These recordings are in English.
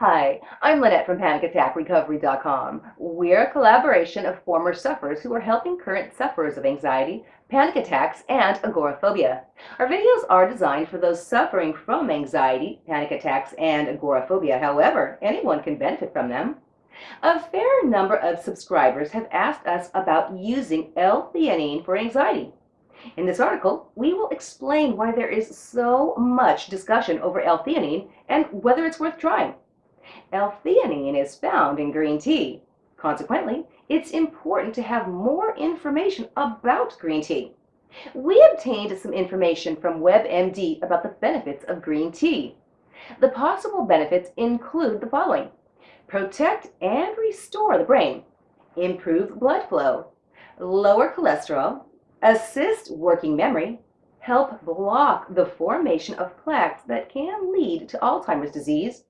Hi, I'm Lynette from PanicAttackRecovery.com. We're a collaboration of former sufferers who are helping current sufferers of anxiety, panic attacks, and agoraphobia. Our videos are designed for those suffering from anxiety, panic attacks, and agoraphobia. However, anyone can benefit from them. A fair number of subscribers have asked us about using L-theanine for anxiety. In this article, we will explain why there is so much discussion over L-theanine and whether it's worth trying. L-theanine is found in green tea. Consequently, it's important to have more information about green tea. We obtained some information from WebMD about the benefits of green tea. The possible benefits include the following. Protect and restore the brain, improve blood flow, lower cholesterol, assist working memory, help block the formation of plaques that can lead to Alzheimer's disease,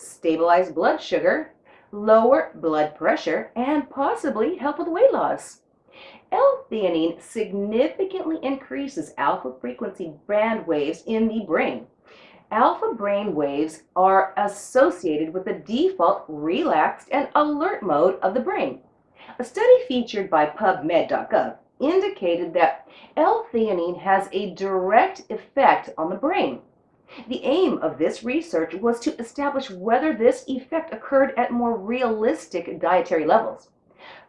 stabilize blood sugar, lower blood pressure, and possibly help with weight loss. L-theanine significantly increases alpha frequency band waves in the brain. Alpha brain waves are associated with the default relaxed and alert mode of the brain. A study featured by PubMed.gov indicated that L-theanine has a direct effect on the brain. The aim of this research was to establish whether this effect occurred at more realistic dietary levels.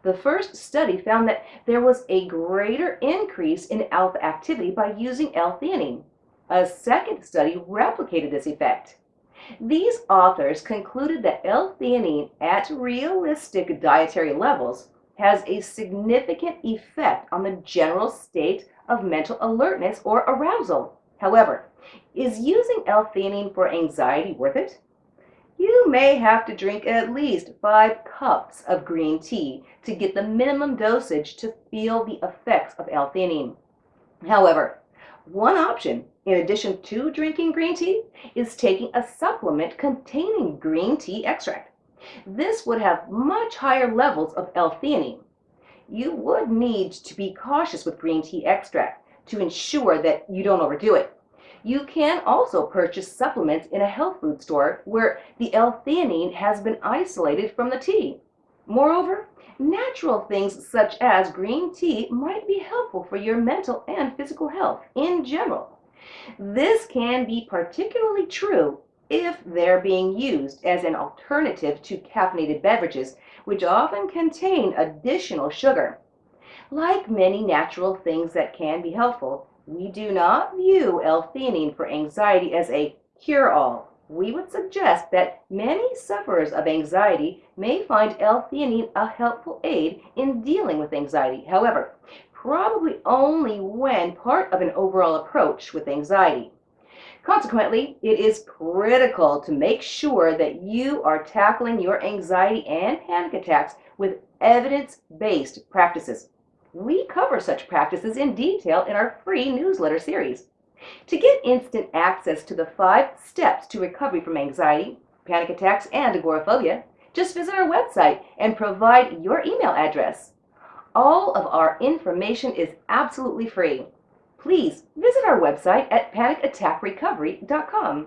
The first study found that there was a greater increase in alpha activity by using L-theanine. A second study replicated this effect. These authors concluded that L-theanine at realistic dietary levels has a significant effect on the general state of mental alertness or arousal. However, is using L-theanine for anxiety worth it? You may have to drink at least five cups of green tea to get the minimum dosage to feel the effects of L-theanine. However, one option, in addition to drinking green tea, is taking a supplement containing green tea extract. This would have much higher levels of L-theanine. You would need to be cautious with green tea extract to ensure that you don't overdo it. You can also purchase supplements in a health food store where the L-theanine has been isolated from the tea. Moreover, natural things such as green tea might be helpful for your mental and physical health in general. This can be particularly true if they're being used as an alternative to caffeinated beverages, which often contain additional sugar. Like many natural things that can be helpful, we do not view L-theanine for anxiety as a cure-all. We would suggest that many sufferers of anxiety may find L-theanine a helpful aid in dealing with anxiety. However, probably only when part of an overall approach with anxiety. Consequently, it is critical to make sure that you are tackling your anxiety and panic attacks with evidence-based practices. We cover such practices in detail in our free newsletter series. To get instant access to the five steps to recovery from anxiety, panic attacks, and agoraphobia, just visit our website and provide your email address. All of our information is absolutely free. Please visit our website at panicattackrecovery.com.